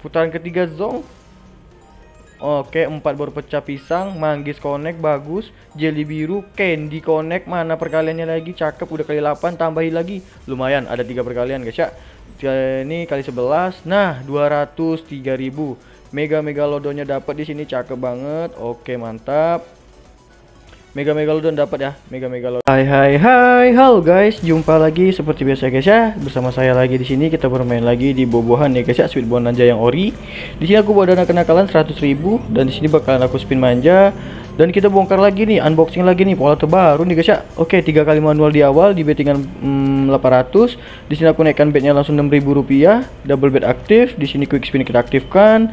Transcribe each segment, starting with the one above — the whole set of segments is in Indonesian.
Putaran ketiga zong. Oke, empat baru pecah pisang, manggis connect bagus, jelly biru, candy connect mana perkaliannya lagi cakep udah kali 8 tambahin lagi. Lumayan ada tiga perkalian guys ya. Ini kali 11. Nah, 203.000. Mega megalodonnya dapat di sini cakep banget. Oke, mantap. Mega Megalodon dapat ya, Mega Megalodon. Hai hai hai, halo guys, jumpa lagi seperti biasa guys ya. Bersama saya lagi di sini kita bermain lagi di bobohan ya guys ya, Sweet Bonanza yang ori. Di sini aku bawa dana kenakalan 100.000 dan di sini bakalan aku spin manja dan kita bongkar lagi nih, unboxing lagi nih pola terbaru nih guys ya. Oke, tiga kali manual di awal di bettingan hmm, 800. Di sini aku naikkan betnya langsung 6.000 rupiah, double bet aktif. Di sini quick spin kita aktifkan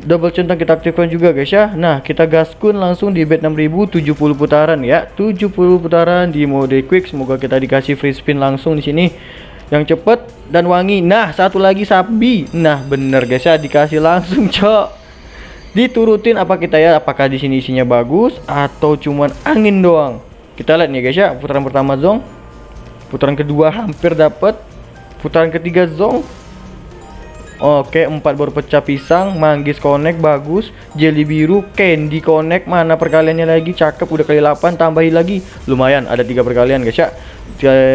double centang kita aktifkan juga guys ya. Nah kita gaskun langsung di bet 6000 70 putaran ya. 70 putaran di mode quick. Semoga kita dikasih free spin langsung di sini. Yang cepet dan wangi. Nah satu lagi sapi. Nah bener guys ya. Dikasih langsung cok. Diturutin apa kita ya? Apakah di sini isinya bagus atau cuman angin doang? Kita lihat nih guys ya. Putaran pertama zong. Putaran kedua hampir dapat putaran ketiga zong Oke, empat baru pecah pisang, manggis connect bagus, jelly biru, candy connect mana perkaliannya lagi cakep udah kali 8 tambahin lagi. Lumayan ada tiga perkalian guys ya.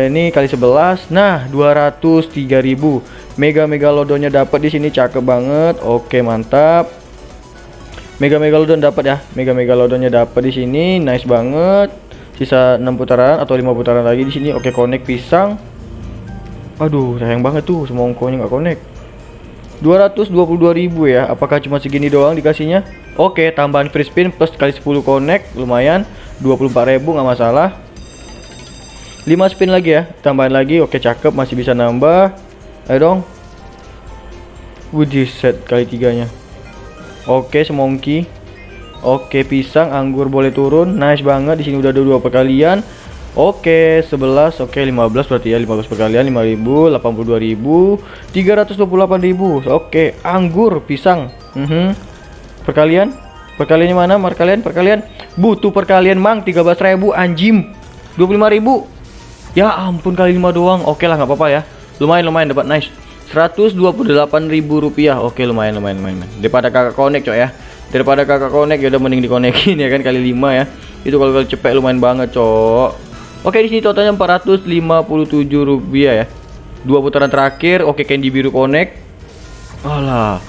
Ini kali 11. Nah, 203.000. Mega megalodonnya dapat di sini cakep banget. Oke, mantap. Mega megalodon dapat ya. Mega megalodonnya dapat di sini. Nice banget. Sisa 6 putaran atau 5 putaran lagi di sini. Oke, connect pisang. Aduh, sayang banget tuh semongkonya nggak connect. 222.000 ya. Apakah cuma segini doang dikasihnya? Oke tambahan free spin plus kali 10 connect lumayan. 24.000 nggak masalah. 5 spin lagi ya tambahan lagi. Oke cakep masih bisa nambah. Ayo dong. Wujud set kali tiganya. Oke semongki. Oke pisang anggur boleh turun. Nice banget di sini udah ada dua perkalian Oke, 11, oke 15 berarti ya 15 perkalian 5000, 82.000, 328.000. Oke, anggur, pisang. Mm -hmm. Perkalian? Perkaliannya mana? Perkalian, perkalian. Butuh perkalian, Mang, 13.000 anjim. 25.000. Ya ampun kali 5 doang. Oke lah nggak apa-apa ya. Lumayan lumayan dapat nice. 128.000 rupiah. Oke, lumayan lumayan lumayan. Daripada kakak connect, cok ya. Daripada kakak connect ya udah mending dikonekin ya kan kali 5 ya. Itu kalau cepet lumayan banget, cok. Oke di sini totalnya 457 rupiah ya. Dua putaran terakhir. Oke candy biru connect. Alah.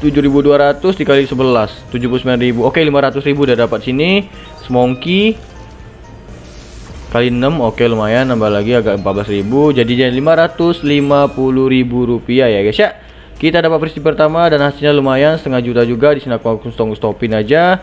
7200 dikali 11 79000 Oke 500.000 udah dapat sini Smoky kali 6 oke lumayan nambah lagi agak 14.000 jadi jadi 550.000 rupiah ya guys ya kita dapat versi pertama dan hasilnya lumayan setengah juta juga di sini aku langsung stopin aja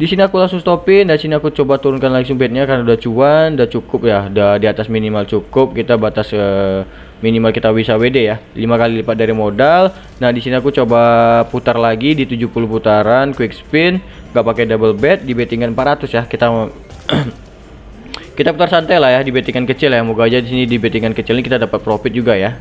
di sini aku langsung stopin dan sini aku coba turunkan langsung bednya karena udah cuan udah cukup ya. Udah di atas minimal cukup kita batas uh, minimal kita bisa WD ya. 5 kali lipat dari modal. Nah di sini aku coba putar lagi di 70 putaran quick spin gak pakai double bet di bettingan 400 ya. Kita kita putar santai lah ya di bettingan kecil ya. Moga aja di sini di bettingan kecil ini kita dapat profit juga ya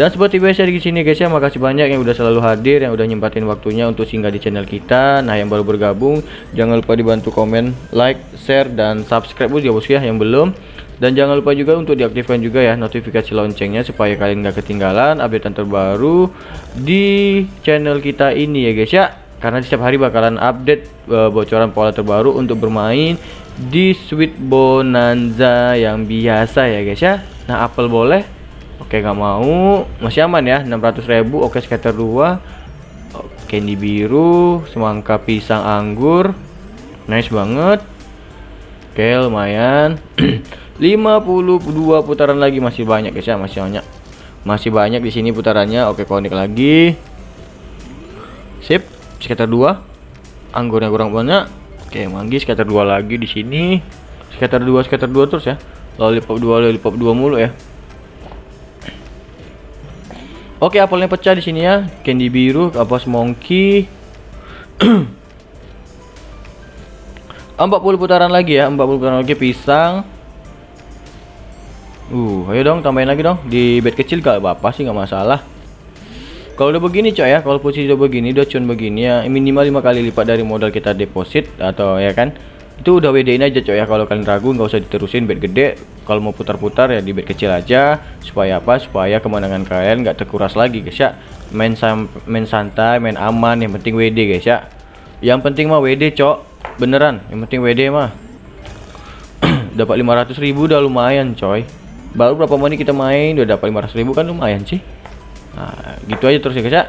dan seperti biasa di sini guys ya, makasih banyak yang udah selalu hadir, yang udah nyempatin waktunya untuk singgah di channel kita. Nah, yang baru bergabung, jangan lupa dibantu komen, like, share dan subscribe ya bos ya yang belum. Dan jangan lupa juga untuk diaktifkan juga ya notifikasi loncengnya supaya kalian gak ketinggalan update terbaru di channel kita ini ya guys ya. Karena setiap hari bakalan update uh, bocoran pola terbaru untuk bermain di Sweet Bonanza yang biasa ya guys ya. Nah, apel boleh Oke nggak mau. Masih aman ya 600.000 oke scatter 2 candy biru semangka pisang anggur. Nice banget. Oke lumayan. 52 putaran lagi. Masih banyak guys ya masih banyak. Masih banyak di sini putarannya. Oke konik lagi. Sip scatter 2 anggurnya kurang banyak. Oke manggis scatter 2 lagi di sini. Scatter 2 scatter 2 terus ya. Lollipop 2 lollipop 2 mulu ya Oke, apelnya pecah di sini ya. Candy biru, apa monkey. 40 putaran lagi ya, 40 putaran lagi pisang. Uh, ayo dong tambahin lagi dong. Di bed kecil gak apa-apa sih nggak masalah. Kalau udah begini coy ya, kalau posisi udah begini, udah cun begini ya, minimal 5 kali lipat dari modal kita deposit atau ya kan. Itu udah WD-in aja coy ya, kalau kalian ragu nggak usah diterusin bed gede. Kalau mau putar-putar ya di bet kecil aja. Supaya apa? Supaya kemenangan kalian nggak terkuras lagi guys ya. Main sam main santai main aman yang penting WD guys ya. Yang penting mah WD cok. Beneran yang penting WD mah. Dapat 500 ribu udah lumayan coy. Baru berapa menit kita main udah dapat 500 ribu kan lumayan sih. Nah gitu aja terus ya guys ya.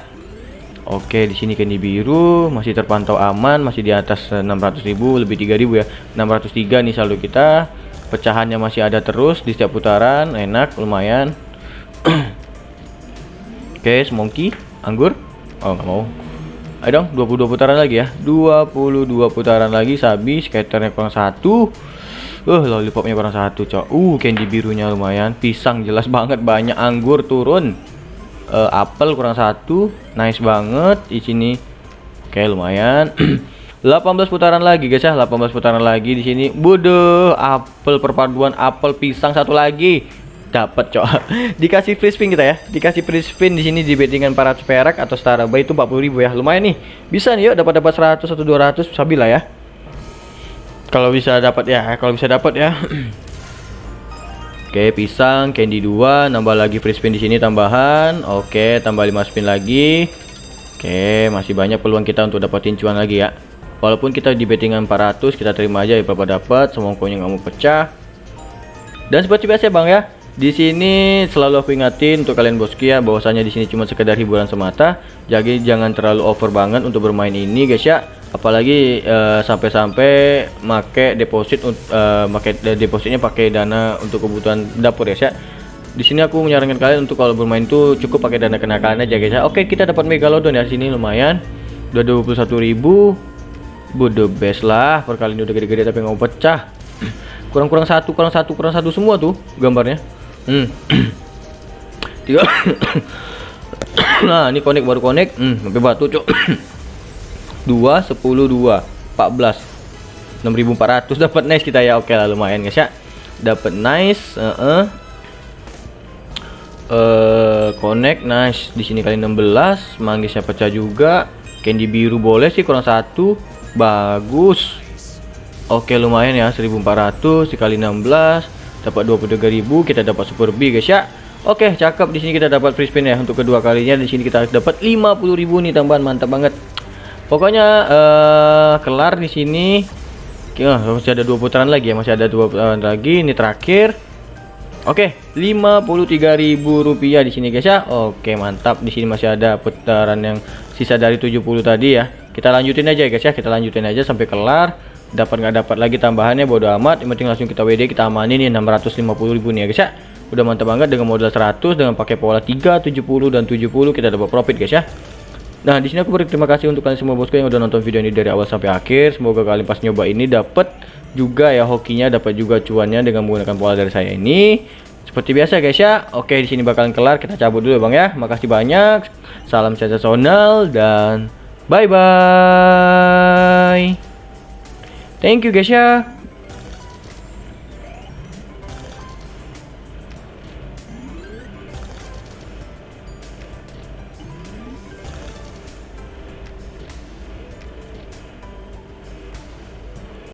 Oke, di sini candy biru masih terpantau aman, masih di atas 600.000, lebih 3.000 ya. 603 nih saldo kita. Pecahannya masih ada terus di setiap putaran, enak, lumayan. Oke, semongki, anggur. Oh, nggak mau. Ayo dong, 22 putaran lagi ya. 22 putaran lagi, sabi, skaternya kurang satu. Uh, lollipopnya kurang satu, cok. Uh, candy birunya lumayan. Pisang jelas banget, banyak anggur turun uh, apel kurang satu nice banget di sini oke lumayan 18 putaran lagi guys ya. 18 putaran lagi di sini. Bodoh apel perpaduan apel pisang satu lagi. Dapat cok. Dikasih free spin kita ya. Dikasih free spin di sini di bettingan 400 perak atau setara bayi itu 40.000 ya. Lumayan nih. Bisa nih yuk dapat dapat 100 atau 200 sabi lah ya. Kalau bisa dapat ya. Kalau bisa dapat ya. Oke, pisang, candy 2, nambah lagi free spin di sini tambahan. Oke, tambah 5 spin lagi. Oke, masih banyak peluang kita untuk dapetin cuan lagi ya. Walaupun kita di bettingan 400, kita terima aja ya Bapak dapat, semua koinnya nggak mau pecah. Dan seperti biasa Bang ya, di sini selalu aku ingatin untuk kalian bosku ya bahwasanya di sini cuma sekedar hiburan semata. Jadi jangan terlalu over banget untuk bermain ini guys ya. Apalagi eh, sampai-sampai uh, make deposit uh, depositnya pakai dana untuk kebutuhan dapur ya. Sih di sini aku menyarankan kalian untuk kalau bermain tuh cukup pakai dana kenakalan aja guys ya. Oke kita dapat megalodon ya. Sini lumayan. Udah 21.000 bodoh best lah. Perkali ini udah gede-gede tapi nggak mau pecah. Kurang-kurang satu kurang satu kurang satu semua tuh gambarnya. Hmm. Tiga. Nah ini connect baru connect. Hmm sampai batu cok 2 10 2 14 6400 dapat nice kita ya. Oke lah lumayan guys ya. Dapat nice uh -uh. Uh, connect nice. Di sini kali 16 manggisnya pecah juga. Candy biru boleh sih kurang satu bagus. Oke lumayan ya. 1400 dikali 16 dapat 23.000 kita dapat super B guys ya. Oke cakep. Di sini kita dapat free spin ya. Untuk kedua kalinya di sini kita dapat 50.000 nih tambahan mantap banget. Pokoknya uh, kelar di sini. Oh, masih ada dua putaran lagi ya, masih ada dua putaran lagi. Ini terakhir. Oke, okay, rupiah di sini guys ya. Oke, mantap. Di sini masih ada putaran yang sisa dari 70 tadi ya. Kita lanjutin aja guys ya. Kita lanjutin aja sampai kelar. Dapat nggak dapat lagi tambahannya bodo amat. Yang penting langsung kita WD kita amanin nih 650.000 nih ya guys ya. Udah mantap banget dengan modal 100 dengan pakai pola 3, 70 dan 70 kita dapat profit guys ya. Nah, di sini aku berterima kasih untuk kalian semua bosku yang udah nonton video ini dari awal sampai akhir. Semoga kalian pas nyoba ini dapat juga ya hokinya, dapat juga cuannya dengan menggunakan pola dari saya ini. Seperti biasa guys ya. Oke, di sini bakalan kelar. Kita cabut dulu ya, Bang ya. Makasih banyak. Salam sensasional dan bye bye. Thank you guys ya.